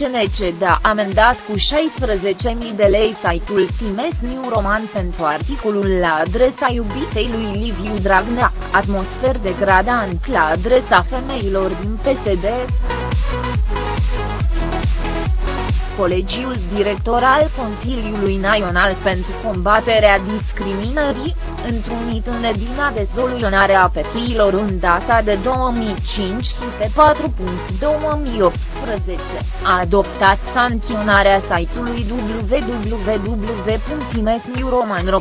CNCD a amendat cu 16.000 de lei site-ul Times New Roman pentru articolul la adresa iubitei lui Liviu Dragnea, atmosfer degradant la adresa femeilor din PSD. Colegiul Director al Consiliului Național pentru Combaterea Discriminării, întrunit în edina de soluționare a petiilor în data de 2504.2018, a adoptat sancționarea site-ului www.imesniuromanro.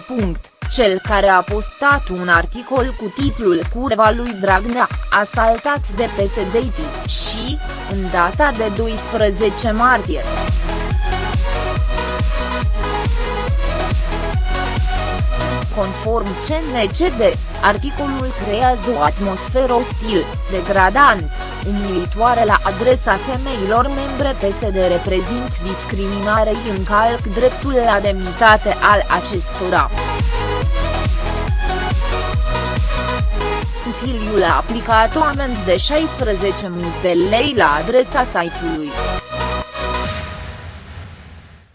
Cel care a postat un articol cu titlul Curva lui Dragnea, asaltat de PSD și, în data de 12 martie. Conform CNCD, articolul creează o atmosferă ostil, degradant, umilitoare la adresa femeilor membre PSD reprezint discriminare și încalc dreptul la demnitate al acestora. Consiliul a aplicat o amend de 16.000 de lei la adresa site-ului.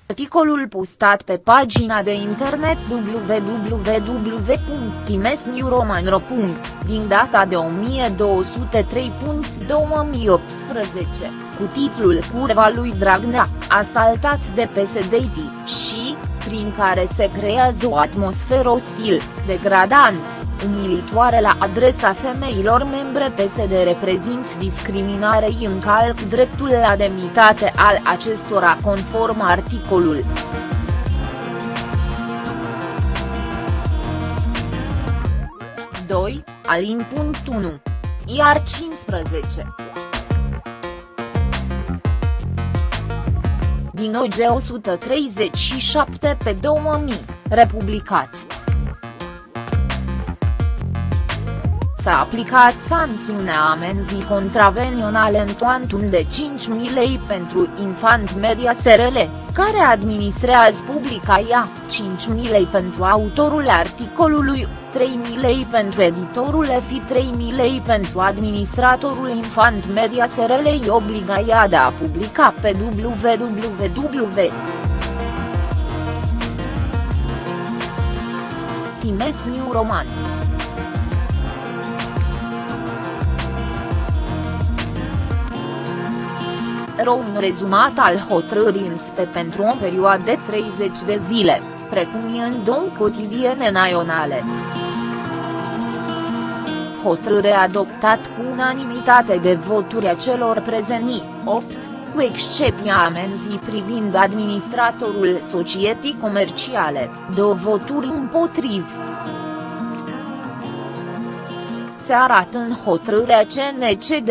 Articolul postat pe pagina de internet www.timesnewromanro. din data de 1203.2018, cu titlul Curva lui Dragnea, asaltat de PSD și, prin care se creează o atmosferă ostil, degradant, umilitoare la adresa femeilor membre PSD reprezint discriminare și încalc dreptul la demnitate al acestora conform articolul. Doi, alin. 1. Iar 15. Din OG 137 pe 2000, republicați. S-a aplicat sancțiunea amenzii contravenionale în cuantum de 5.000 lei pentru Infant Media SRL, care administrează publica ea, 5.000 lei pentru autorul articolului, 3.000 lei pentru editorul EFI 3.000 lei pentru administratorul Infant Media SRL îi obliga ea de a publica pe www. Times New Roman un rezumat al hotărârii înspe pentru o perioadă de 30 de zile, precum e în două cotidiene naționale. Hotărâre adoptat cu unanimitate de voturi a celor prezenți, 8, cu excepția amenzii privind administratorul societății comerciale, două voturi împotriv. Se arată în hotărârea CNCD,